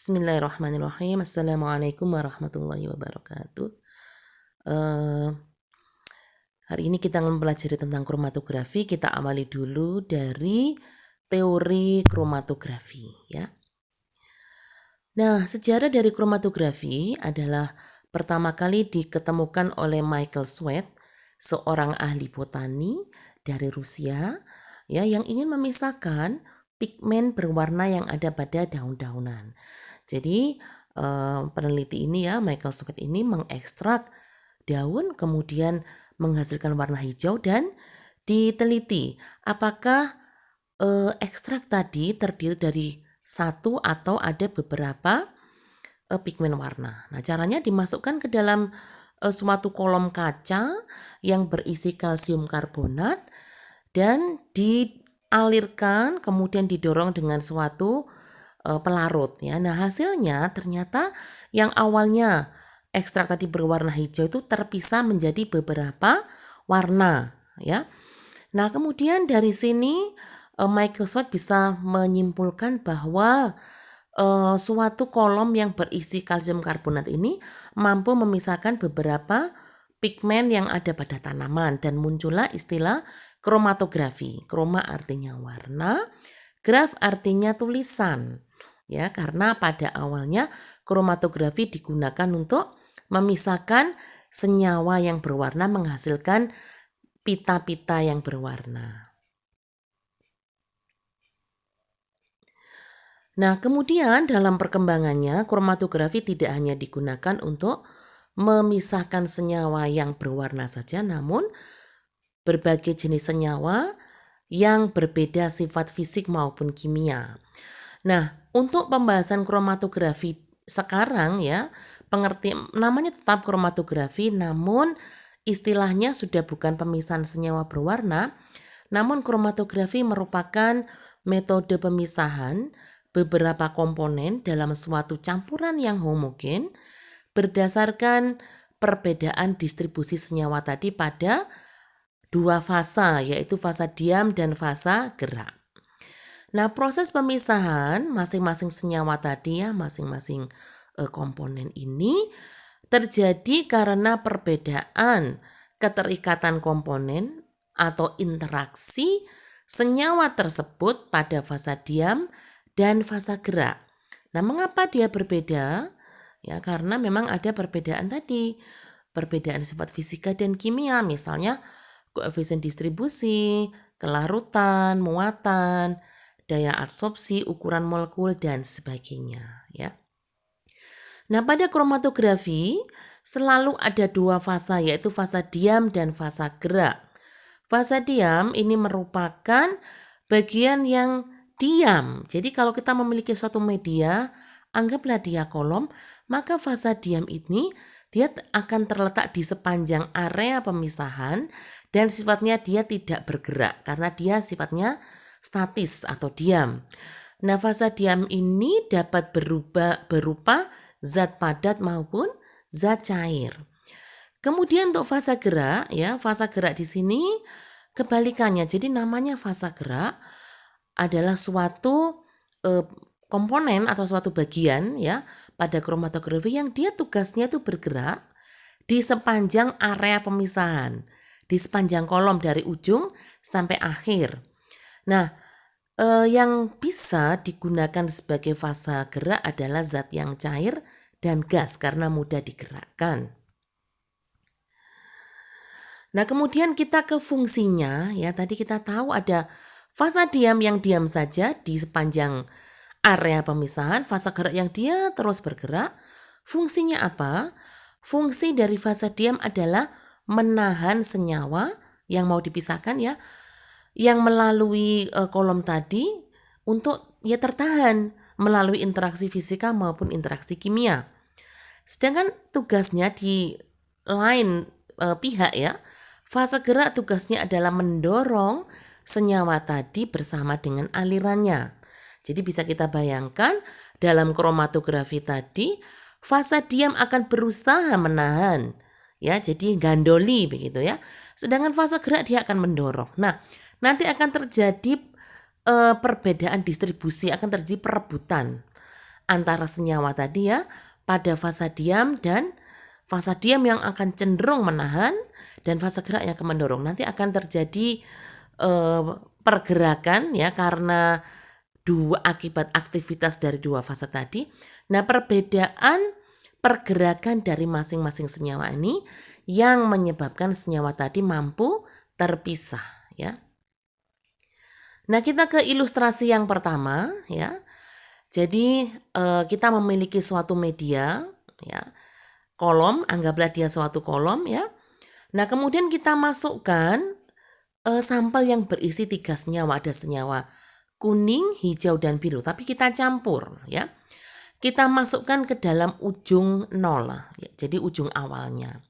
Bismillahirrahmanirrahim. Assalamualaikum warahmatullahi wabarakatuh. Uh, hari ini kita akan mempelajari tentang kromatografi. Kita awali dulu dari teori kromatografi, ya. Nah, sejarah dari kromatografi adalah pertama kali diketemukan oleh Michael Sweat, seorang ahli botani dari Rusia, ya, yang ingin memisahkan pigmen berwarna yang ada pada daun-daunan. Jadi eh, peneliti ini ya Michael Sweat ini mengekstrak daun kemudian menghasilkan warna hijau dan diteliti apakah eh, ekstrak tadi terdiri dari satu atau ada beberapa eh, pigmen warna. Nah caranya dimasukkan ke dalam eh, suatu kolom kaca yang berisi kalsium karbonat dan di alirkan kemudian didorong dengan suatu uh, pelarut ya. Nah, hasilnya ternyata yang awalnya ekstrak tadi berwarna hijau itu terpisah menjadi beberapa warna ya. Nah, kemudian dari sini uh, Microsoft bisa menyimpulkan bahwa uh, suatu kolom yang berisi kalsium karbonat ini mampu memisahkan beberapa pigmen yang ada pada tanaman dan muncullah istilah kromatografi. Kroma artinya warna, graf artinya tulisan. Ya, karena pada awalnya kromatografi digunakan untuk memisahkan senyawa yang berwarna menghasilkan pita-pita yang berwarna. Nah, kemudian dalam perkembangannya kromatografi tidak hanya digunakan untuk memisahkan senyawa yang berwarna saja, namun berbagai jenis senyawa yang berbeda sifat fisik maupun kimia. Nah, untuk pembahasan kromatografi sekarang ya, pengerti namanya tetap kromatografi namun istilahnya sudah bukan pemisahan senyawa berwarna, namun kromatografi merupakan metode pemisahan beberapa komponen dalam suatu campuran yang homogen berdasarkan perbedaan distribusi senyawa tadi pada dua fasa yaitu fasa diam dan fasa gerak. Nah, proses pemisahan masing-masing senyawa tadi ya, masing-masing e, komponen ini terjadi karena perbedaan keterikatan komponen atau interaksi senyawa tersebut pada fasa diam dan fasa gerak. Nah, mengapa dia berbeda? Ya, karena memang ada perbedaan tadi, perbedaan sifat fisika dan kimia. Misalnya, koefisien distribusi, kelarutan, muatan, daya absorpsi, ukuran molekul, dan sebagainya. Ya. Nah, pada kromatografi selalu ada dua fasa, yaitu fasa diam dan fasa gerak. Fasa diam ini merupakan bagian yang diam. Jadi kalau kita memiliki suatu media, anggaplah dia kolom, maka fasa diam ini dia akan terletak di sepanjang area pemisahan dan sifatnya dia tidak bergerak karena dia sifatnya statis atau diam. Nah, fasa diam ini dapat berubah berupa zat padat maupun zat cair. Kemudian untuk fasa gerak ya, fasa gerak di sini kebalikannya. Jadi namanya fasa gerak adalah suatu eh, komponen atau suatu bagian ya pada kromatografi yang dia tugasnya itu bergerak di sepanjang area pemisahan di sepanjang kolom dari ujung sampai akhir. Nah, eh, yang bisa digunakan sebagai fasa gerak adalah zat yang cair dan gas karena mudah digerakkan. Nah, kemudian kita ke fungsinya ya. Tadi kita tahu ada fasa diam yang diam saja di sepanjang area pemisahan, fasa gerak yang dia terus bergerak. Fungsinya apa? Fungsi dari fasa diam adalah menahan senyawa yang mau dipisahkan ya yang melalui uh, kolom tadi untuk ya tertahan melalui interaksi fisika maupun interaksi kimia. Sedangkan tugasnya di lain uh, pihak ya, fase gerak tugasnya adalah mendorong senyawa tadi bersama dengan alirannya. Jadi bisa kita bayangkan dalam kromatografi tadi, fase diam akan berusaha menahan ya jadi gandoli begitu ya sedangkan fase gerak dia akan mendorong nah nanti akan terjadi e, perbedaan distribusi akan terjadi perebutan antara senyawa tadi ya pada fasa diam dan fasa diam yang akan cenderung menahan dan fasa gerak yang akan mendorong. Nanti akan terjadi eh, pergerakan ya karena dua akibat aktivitas dari dua fase tadi. Nah, perbedaan pergerakan dari masing-masing senyawa ini yang menyebabkan senyawa tadi mampu terpisah ya. Nah, kita ke ilustrasi yang pertama ya. Jadi eh, kita memiliki suatu media ya. Kolom, anggaplah dia suatu kolom ya. Nah, kemudian kita masukkan eh, sampel yang berisi tiga senyawa, ada senyawa kuning, hijau dan biru, tapi kita campur ya. Kita masukkan ke dalam ujung nol, ya, jadi ujung awalnya.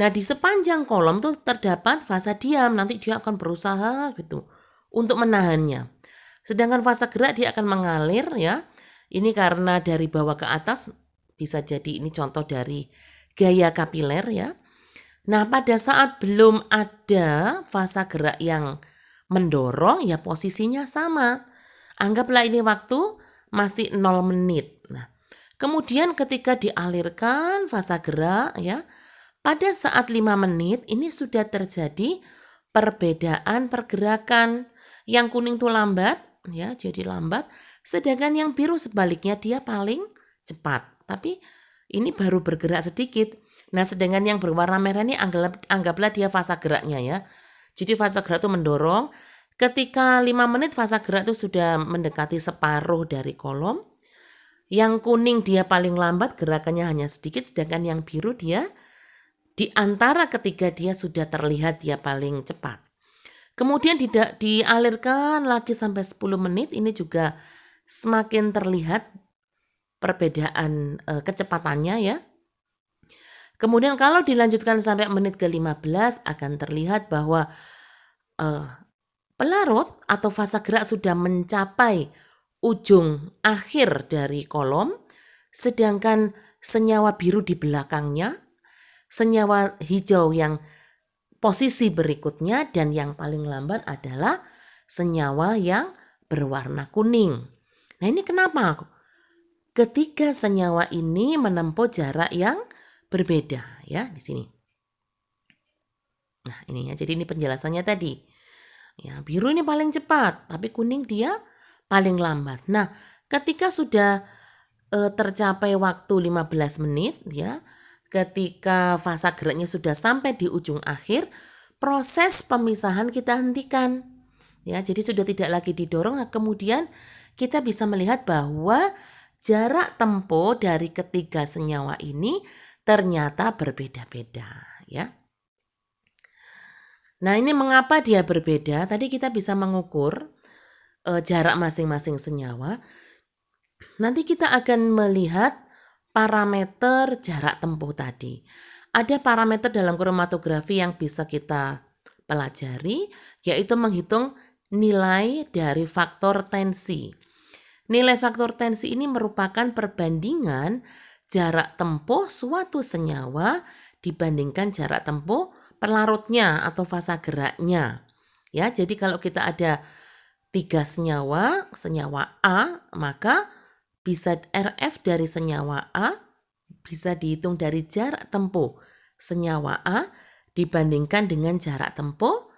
Nah, di sepanjang kolom tuh terdapat fasa diam, nanti dia akan berusaha gitu untuk menahannya. Sedangkan fasa gerak dia akan mengalir ya. Ini karena dari bawah ke atas bisa jadi ini contoh dari gaya kapiler ya. Nah, pada saat belum ada fasa gerak yang mendorong ya posisinya sama. Anggaplah ini waktu masih 0 menit. Nah, kemudian ketika dialirkan fasa gerak ya, pada saat 5 menit ini sudah terjadi perbedaan pergerakan. Yang kuning itu lambat ya, jadi lambat, sedangkan yang biru sebaliknya dia paling cepat. Tapi ini baru bergerak sedikit. Nah, sedangkan yang berwarna merah ini anggap, anggaplah dia fasa geraknya ya. Jadi fase gerak itu mendorong. Ketika 5 menit fase gerak itu sudah mendekati separuh dari kolom. Yang kuning dia paling lambat gerakannya hanya sedikit sedangkan yang biru dia di antara ketiga dia sudah terlihat dia paling cepat. Kemudian tidak dialirkan lagi sampai 10 menit ini juga semakin terlihat perbedaan e, kecepatannya ya. Kemudian kalau dilanjutkan sampai menit ke-15 akan terlihat bahwa uh, pelarut atau fase gerak sudah mencapai ujung akhir dari kolom, sedangkan senyawa biru di belakangnya, senyawa hijau yang posisi berikutnya dan yang paling lambat adalah senyawa yang berwarna kuning. Nah ini kenapa? Ketiga senyawa ini menempuh jarak yang berbeda ya di sini. Nah, ini ya. Jadi ini penjelasannya tadi. Ya, biru ini paling cepat, tapi kuning dia paling lambat. Nah, ketika sudah e, tercapai waktu 15 menit ya, ketika fasa geraknya sudah sampai di ujung akhir, proses pemisahan kita hentikan. Ya, jadi sudah tidak lagi didorong, nah, kemudian kita bisa melihat bahwa jarak tempuh dari ketiga senyawa ini ternyata berbeda-beda ya. Nah, ini mengapa dia berbeda? Tadi kita bisa mengukur e, jarak masing-masing senyawa. Nanti kita akan melihat parameter jarak tempuh tadi. Ada parameter dalam kromatografi yang bisa kita pelajari, yaitu menghitung nilai dari faktor tensi. Nilai faktor tensi ini merupakan perbandingan jarak tempuh suatu senyawa dibandingkan jarak tempuh pelarutnya atau fasa geraknya. Ya, jadi kalau kita ada tiga senyawa, senyawa A, maka bisa RF dari senyawa A bisa dihitung dari jarak tempuh senyawa A dibandingkan dengan jarak tempuh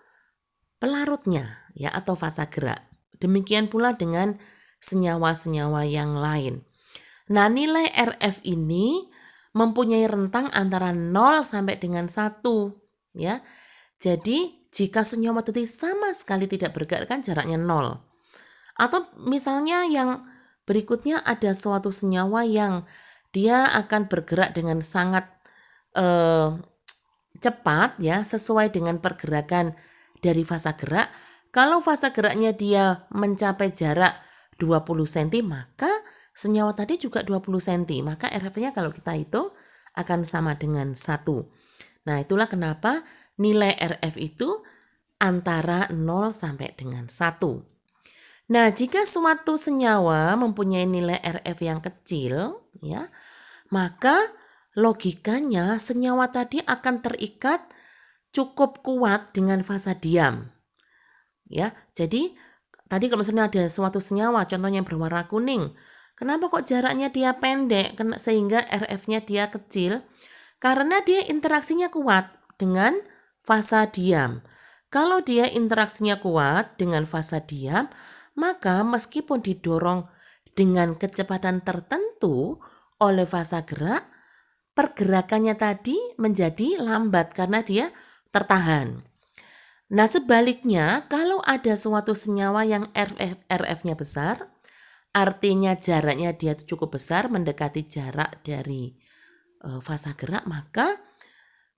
pelarutnya ya atau fasa gerak. Demikian pula dengan senyawa-senyawa yang lain. Nah, nilai RF ini mempunyai rentang antara 0 sampai dengan 1, ya. Jadi, jika senyawa tadi sama sekali tidak bergerak kan jaraknya 0. Atau misalnya yang berikutnya ada suatu senyawa yang dia akan bergerak dengan sangat eh, cepat ya, sesuai dengan pergerakan dari fasa gerak. Kalau fasa geraknya dia mencapai jarak 20 cm, maka senyawa tadi juga 20 cm, maka RF-nya kalau kita hitung akan sama dengan 1. Nah, itulah kenapa nilai RF itu antara 0 sampai dengan 1. Nah, jika suatu senyawa mempunyai nilai RF yang kecil, ya, maka logikanya senyawa tadi akan terikat cukup kuat dengan fasa diam. Ya, jadi tadi kalau misalnya ada suatu senyawa, contohnya berwarna kuning, Kenapa kok jaraknya dia pendek sehingga RF-nya dia kecil? Karena dia interaksinya kuat dengan fasa diam. Kalau dia interaksinya kuat dengan fasa diam, maka meskipun didorong dengan kecepatan tertentu oleh fasa gerak, pergerakannya tadi menjadi lambat karena dia tertahan. Nah sebaliknya, kalau ada suatu senyawa yang RF, RF-nya besar, artinya jaraknya dia cukup besar mendekati jarak dari uh, fasa gerak maka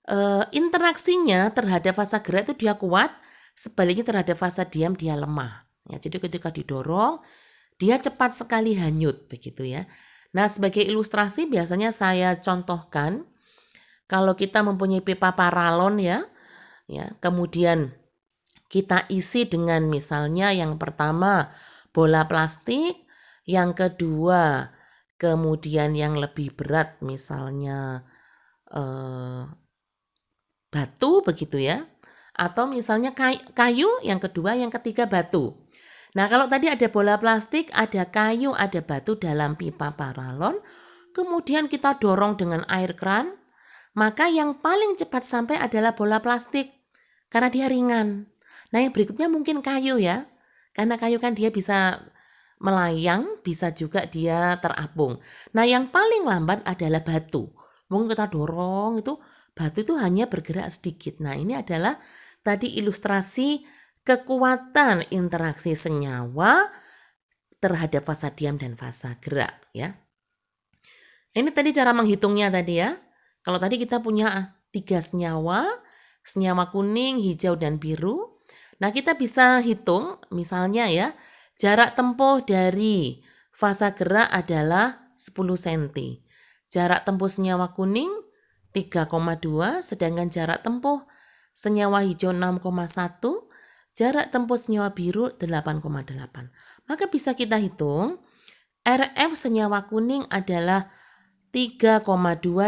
uh, interaksinya terhadap fasa gerak itu dia kuat sebaliknya terhadap fasa diam dia lemah. Ya jadi ketika didorong dia cepat sekali hanyut begitu ya. Nah sebagai ilustrasi biasanya saya contohkan kalau kita mempunyai pipa paralon ya ya kemudian kita isi dengan misalnya yang pertama bola plastik yang kedua, kemudian yang lebih berat misalnya eh, batu begitu ya. Atau misalnya kayu, yang kedua, yang ketiga batu. Nah kalau tadi ada bola plastik, ada kayu, ada batu dalam pipa paralon, kemudian kita dorong dengan air kran, maka yang paling cepat sampai adalah bola plastik karena dia ringan. Nah yang berikutnya mungkin kayu ya, karena kayu kan dia bisa melayang bisa juga dia terapung. Nah yang paling lambat adalah batu. Mungkin kita dorong itu batu itu hanya bergerak sedikit. Nah ini adalah tadi ilustrasi kekuatan interaksi senyawa terhadap fasa diam dan fasa gerak ya. Ini tadi cara menghitungnya tadi ya. Kalau tadi kita punya tiga senyawa, senyawa kuning, hijau, dan biru. Nah kita bisa hitung misalnya ya, Jarak tempuh dari fasa gerak adalah 10 cm. Jarak tempuh senyawa kuning 3,2 sedangkan jarak tempuh senyawa hijau 6,1 jarak tempuh senyawa biru 8,8. Maka bisa kita hitung RF senyawa kuning adalah 3,2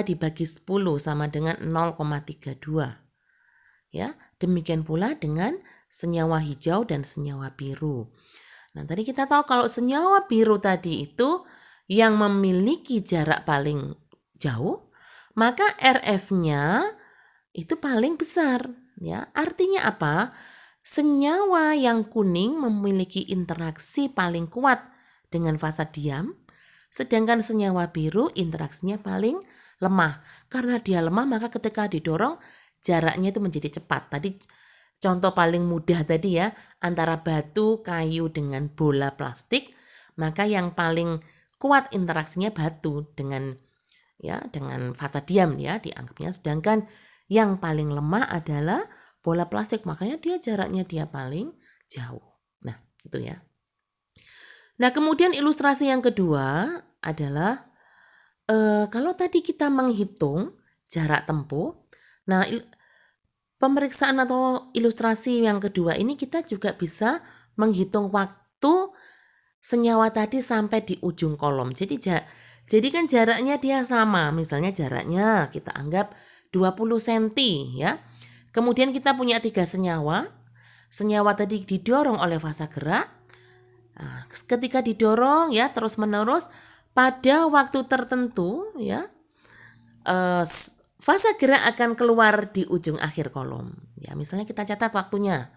dibagi 10 sama dengan 0,32. Ya, demikian pula dengan senyawa hijau dan senyawa biru. Nah, tadi kita tahu kalau senyawa biru tadi itu yang memiliki jarak paling jauh, maka RF-nya itu paling besar, ya. Artinya apa? Senyawa yang kuning memiliki interaksi paling kuat dengan fasa diam, sedangkan senyawa biru interaksinya paling lemah. Karena dia lemah, maka ketika didorong jaraknya itu menjadi cepat. Tadi Contoh paling mudah tadi ya, antara batu, kayu dengan bola plastik, maka yang paling kuat interaksinya batu dengan ya dengan fasa diam ya dianggapnya sedangkan yang paling lemah adalah bola plastik makanya dia jaraknya dia paling jauh. Nah, itu ya. Nah, kemudian ilustrasi yang kedua adalah eh, kalau tadi kita menghitung jarak tempuh, nah Pemeriksaan atau ilustrasi yang kedua ini kita juga bisa menghitung waktu senyawa tadi sampai di ujung kolom. Jadi jadi kan jaraknya dia sama. Misalnya jaraknya kita anggap 20 cm ya. Kemudian kita punya tiga senyawa. Senyawa tadi didorong oleh fasa gerak. Nah, ketika didorong ya terus-menerus pada waktu tertentu ya eh, Fase gerak akan keluar di ujung akhir kolom. Ya, misalnya kita catat waktunya.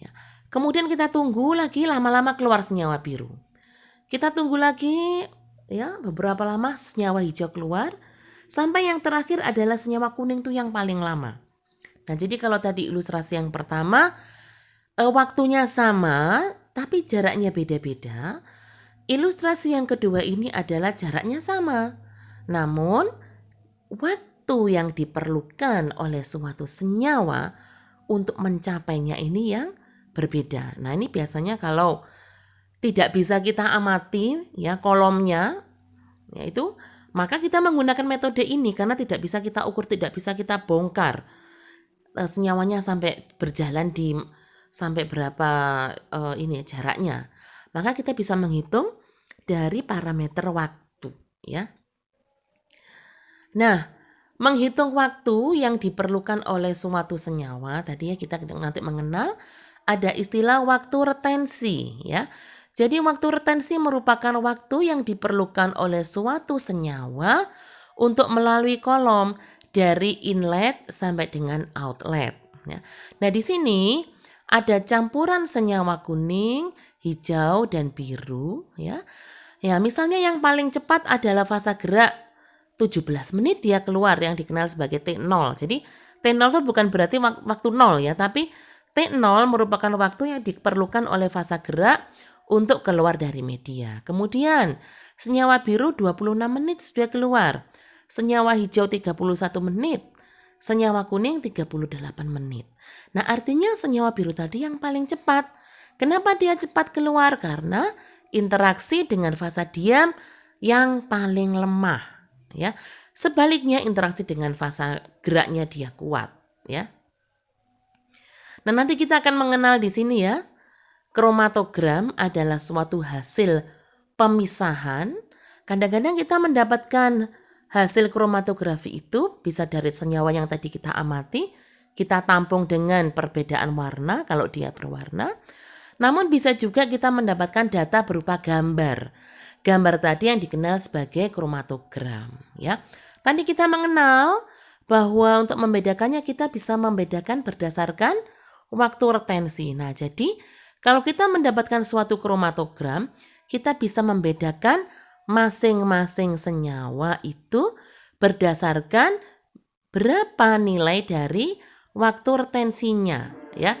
Ya. Kemudian kita tunggu lagi lama-lama keluar senyawa biru. Kita tunggu lagi ya beberapa lama senyawa hijau keluar sampai yang terakhir adalah senyawa kuning itu yang paling lama. Nah, jadi kalau tadi ilustrasi yang pertama eh, waktunya sama tapi jaraknya beda-beda. Ilustrasi yang kedua ini adalah jaraknya sama. Namun waktu waktu yang diperlukan oleh suatu senyawa untuk mencapainya ini yang berbeda. Nah, ini biasanya kalau tidak bisa kita amati ya kolomnya yaitu maka kita menggunakan metode ini karena tidak bisa kita ukur, tidak bisa kita bongkar uh, senyawanya sampai berjalan di sampai berapa uh, ini jaraknya. Maka kita bisa menghitung dari parameter waktu ya. Nah, Menghitung waktu yang diperlukan oleh suatu senyawa, tadi ya kita nanti mengenal ada istilah waktu retensi ya. Jadi waktu retensi merupakan waktu yang diperlukan oleh suatu senyawa untuk melalui kolom dari inlet sampai dengan outlet. Ya. Nah di sini ada campuran senyawa kuning, hijau, dan biru. Ya, ya misalnya yang paling cepat adalah fasa gerak 17 menit dia keluar yang dikenal sebagai T0. Jadi T0 itu bukan berarti waktu 0 ya, tapi T0 merupakan waktu yang diperlukan oleh fasa gerak untuk keluar dari media. Kemudian senyawa biru 26 menit sudah keluar. Senyawa hijau 31 menit. Senyawa kuning 38 menit. Nah artinya senyawa biru tadi yang paling cepat. Kenapa dia cepat keluar? Karena interaksi dengan fasa diam yang paling lemah. Ya. Sebaliknya interaksi dengan fasa geraknya dia kuat. ya. Nah nanti kita akan mengenal di sini ya kromatogram adalah suatu hasil pemisahan. Kadang-kadang kita mendapatkan hasil kromatografi itu bisa dari senyawa yang tadi kita amati, kita tampung dengan perbedaan warna kalau dia berwarna. Namun bisa juga kita mendapatkan data berupa gambar. Gambar tadi yang dikenal sebagai kromatogram, ya. Tadi kita mengenal bahwa untuk membedakannya kita bisa membedakan berdasarkan waktu retensi. Nah, jadi kalau kita mendapatkan suatu kromatogram, kita bisa membedakan masing-masing senyawa itu berdasarkan berapa nilai dari waktu retensinya ya.